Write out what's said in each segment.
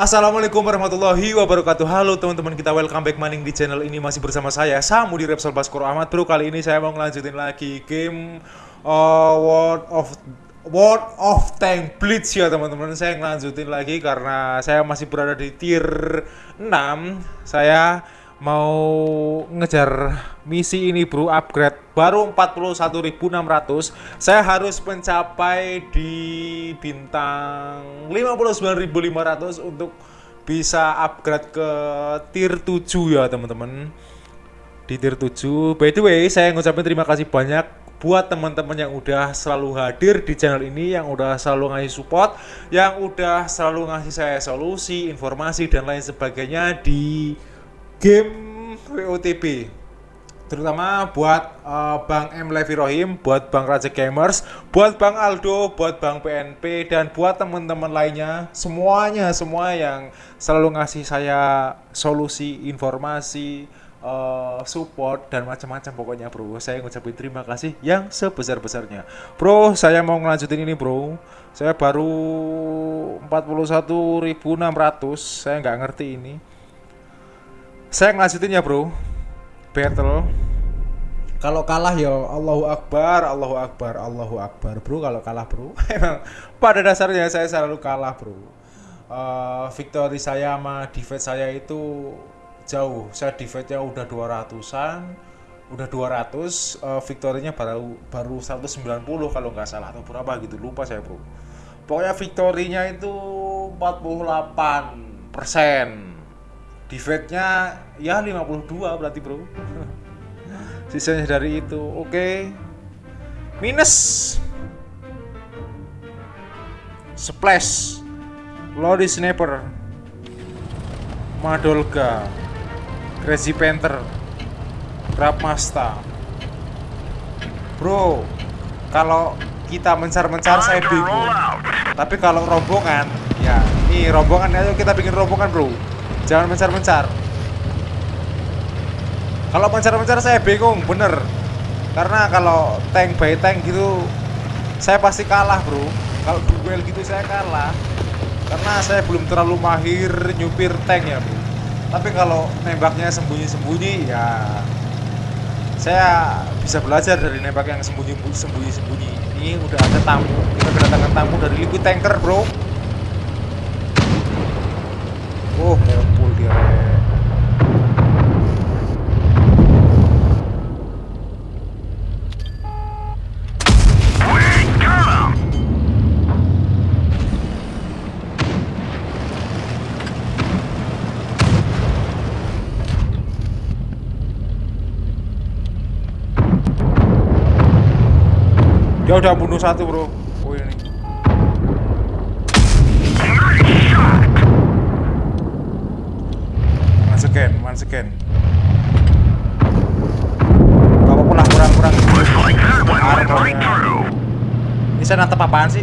Assalamualaikum warahmatullahi wabarakatuh. Halo teman-teman kita welcome back maning di channel ini Masih bersama saya Samu di Repsol Baskoro Ahmad. Bro kali ini saya mau ngelanjutin lagi game uh, World of World of Tank Blitz ya teman-teman. Saya ngelanjutin lagi karena saya masih berada di tier 6 Saya mau ngejar misi ini bro upgrade baru 41.600 saya harus mencapai di bintang 59.500 untuk bisa upgrade ke tier 7 ya teman-teman. Di tier 7 by the way saya ngucapin terima kasih banyak buat teman-teman yang udah selalu hadir di channel ini yang udah selalu ngasih support yang udah selalu ngasih saya solusi informasi dan lain sebagainya di game WOTP terutama buat uh, Bang M Levi Rohim, buat Bang Raja Gamers, buat Bang Aldo, buat Bang PNP dan buat teman-teman lainnya, semuanya semua yang selalu ngasih saya solusi, informasi, uh, support dan macam-macam pokoknya bro. Saya ngucapin terima kasih yang sebesar-besarnya. Bro, saya mau ngelanjutin ini bro. Saya baru 41.600, saya nggak ngerti ini saya ngelanjutin ya bro. Battle. Kalau kalah ya Allahu Akbar Allahu Akbar Allahu Akbar bro. Kalau kalah bro. Emang pada dasarnya saya selalu kalah bro. Uh, victory saya sama defense saya itu jauh. Saya defense-nya udah 200an udah 200 uh, victory-nya baru baru 190 kalau nggak salah atau berapa gitu. Lupa saya bro. Pokoknya victory-nya itu 48 persen defect-nya ya 52 berarti bro. Sisanya dari itu. Oke. Okay. minus. Splash. Lodi Sniper Madolga. Crazy Panther. Master Bro kalau kita mencar-mencar saya bingung. tapi kalau rombongan ya ini rombongan ayo kita bikin rombongan bro Jangan mencar-mencar. Kalau mencar-mencar saya bingung, bener. Karena kalau tank by tank gitu, saya pasti kalah bro. Kalau duel gitu saya kalah. Karena saya belum terlalu mahir nyupir tank ya bro. Tapi kalau nembaknya sembunyi-sembunyi ya saya bisa belajar dari nembak yang sembunyi-sembunyi. Ini udah ada tamu. Kita kedatangan tamu dari liquid tanker bro. Oh, ngumpul dia. Dia udah bunuh satu, Bro. Oh ini. again, once again. Gak apa-apa kurang-kurang. Ini saya nantep apaan sih?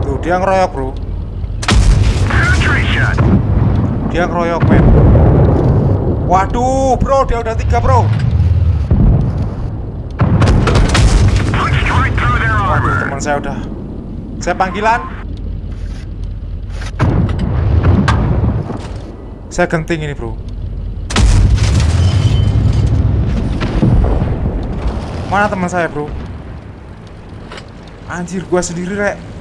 Tuh, dia ngeroyok, bro. Dia ngeroyok, men. Waduh, bro, dia udah tiga, bro. Waduh, teman saya udah saya panggilan. Saya genting ini, bro. Mana teman saya, bro? Anjir, gua sendiri, rek.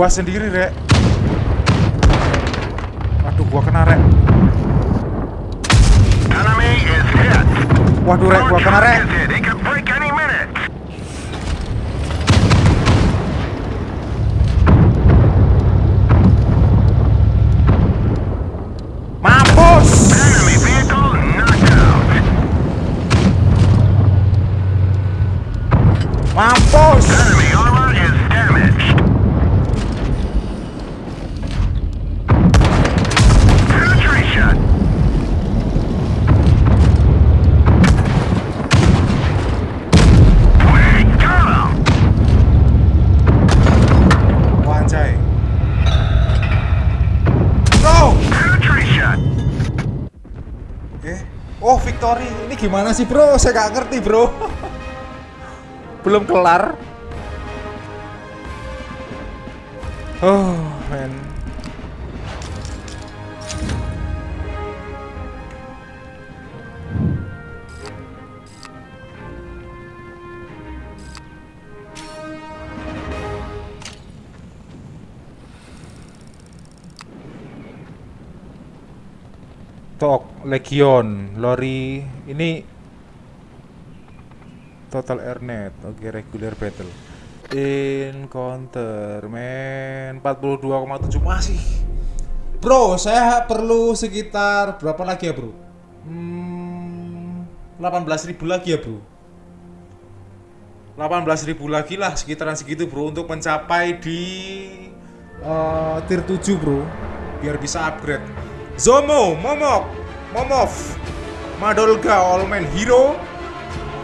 Gua sendiri, rek. Waduh, gua kena rek. Waduh, rek, gua kena rek. Victory. Ini gimana sih bro? Saya gak ngerti bro. Belum kelar. Oh man. Tok Legion Lori. Ini Total Airnet Oke regular battle. Encounter Men 42,7 masih. Bro saya perlu sekitar Berapa lagi ya bro? Hmm, 18.000 lagi ya bro. 18.000 lagi lah sekitaran segitu bro Untuk mencapai di uh, Tier 7 bro. Biar bisa upgrade Zomo, Momok, Momov, Madolga, Allman Hero,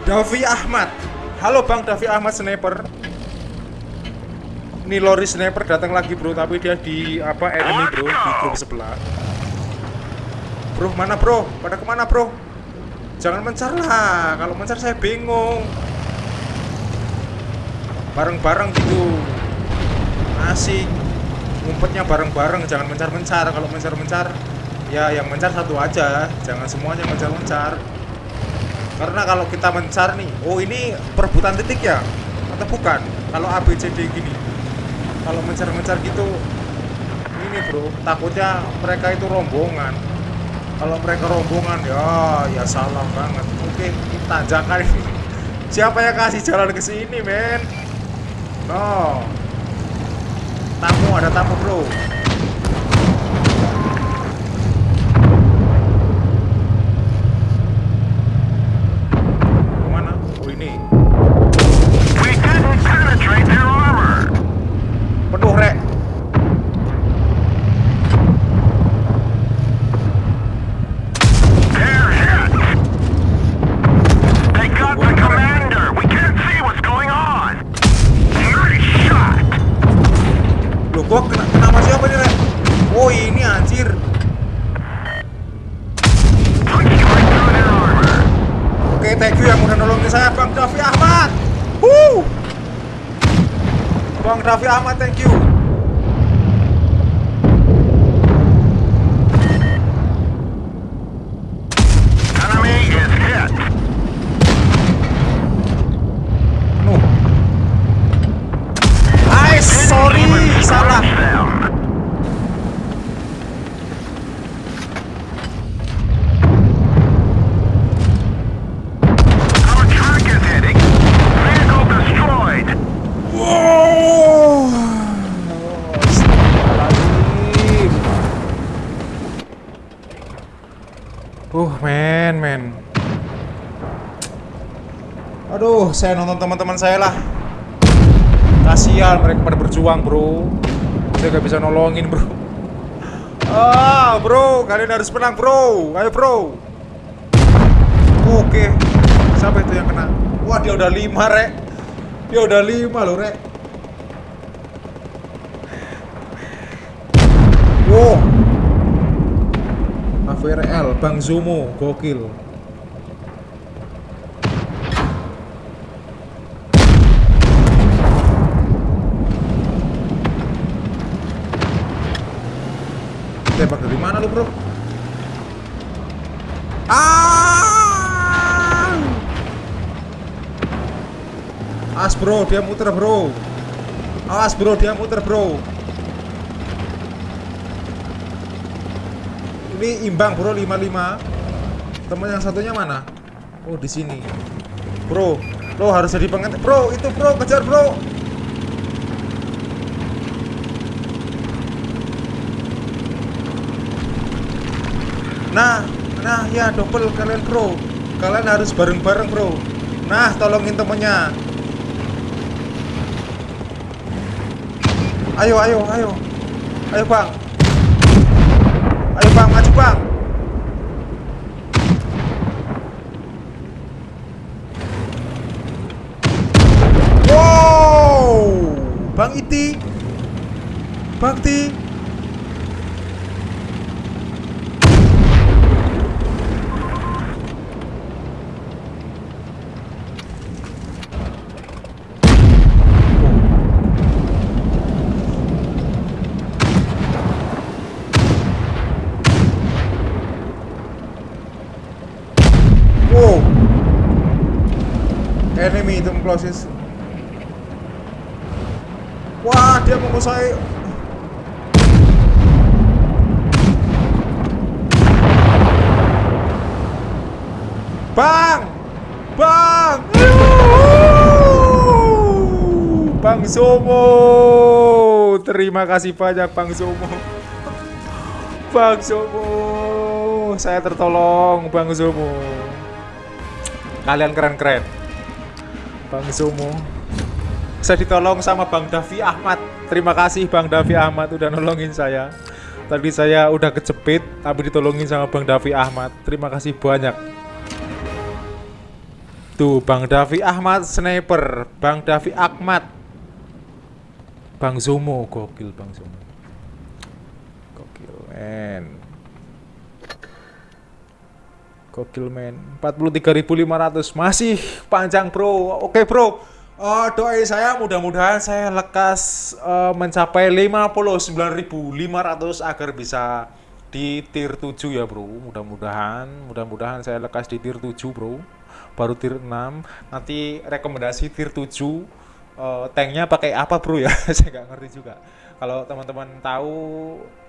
Davi Ahmad. Halo Bang Davi Ahmad Sniper. Ini Lori Sniper datang lagi bro, tapi dia di apa enemy bro di grup sebelah. Bro mana bro? Pada ke mana bro? Jangan mencar lah, kalau mencar saya bingung. Bareng-bareng gitu, asik. Ngumpetnya bareng-bareng, jangan mencar-mencar. Kalau mencar-mencar, ya yang mencar satu aja. Jangan semuanya mencar-mencar. Karena kalau kita mencar nih oh ini perebutan titik ya? Atau bukan? Kalau ABCD gini. Kalau mencar-mencar gitu ini bro takutnya mereka itu rombongan. Kalau mereka rombongan ya ya salah banget. Oke kita jangan ini. Siapa yang kasih jalan ke sini men? No. Tamu ada tamu bro Raffi Ahmad, thank you. Saya nonton teman-teman saya lah. Kasihan mereka pada berjuang bro. Saya gak bisa nolongin bro. Ah bro kalian harus menang bro. Ayo bro. Oke. Siapa itu yang kena? Wah dia udah lima rek. Dia udah lima loh rek. Wow. AVRL Bang Zomo gokil tembak dari mana lu, Bro? Ah! As, Bro, dia muter, Bro. As, Bro, dia muter, Bro. Ini imbang, Bro, 55. Teman yang satunya mana? Oh, di sini. Bro, lo harus jadi pengen Bro, itu, Bro, kejar, Bro. Nah, nah ya double kalian bro. Kalian harus bareng-bareng bro. Nah, tolongin temennya. Ayo, ayo, ayo. Ayo bang. Ayo bang, maju bang. Wow! Bang Iti. Bang closes wah dia menguasai Bang! Bang! Bang Somo! Terima kasih banyak Bang Somo. Bang Somo, saya tertolong Bang Somo. Kalian keren-keren. Bang Somo. Saya ditolong sama Bang Davi Ahmad. Terima kasih Bang Davi Ahmad udah nolongin saya. Tadi saya udah kejepit tapi ditolongin sama Bang Davi Ahmad. Terima kasih banyak. Tuh Bang Davi Ahmad sniper, Bang Davi Ahmad. Bang Zomo gokil Bang Zomo. Gokil men. Gokil men. 43.500 masih panjang, Bro. Oke, Bro. Uh, doa saya mudah-mudahan saya lekas uh, mencapai 59.500 agar bisa di tier 7 ya, Bro. Mudah-mudahan, mudah-mudahan saya lekas di tier 7, Bro baru tier 6 nanti rekomendasi tier 7 uh, eh, tanknya pakai apa bro ya saya nggak ngerti juga kalau teman-teman tahu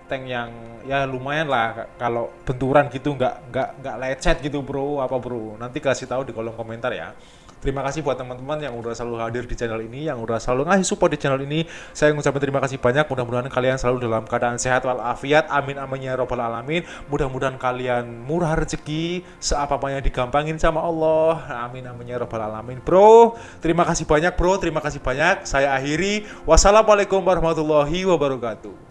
tank yang ya lumayan lah kalau benturan gitu nggak nggak nggak lecet gitu bro apa bro nanti kasih tahu di kolom komentar ya Terima kasih buat teman-teman yang udah selalu hadir di channel ini, yang udah selalu ngasih support di channel ini. Saya ngucapin terima kasih banyak. Mudah-mudahan kalian selalu dalam keadaan sehat walafiat. Amin amin ya robbal alamin. Mudah-mudahan kalian murah rezeki, seapa-apanya digampangin sama Allah. Amin amin ya robbal alamin. Bro, terima kasih banyak bro, terima kasih banyak. Saya akhiri. Wassalamualaikum warahmatullahi wabarakatuh.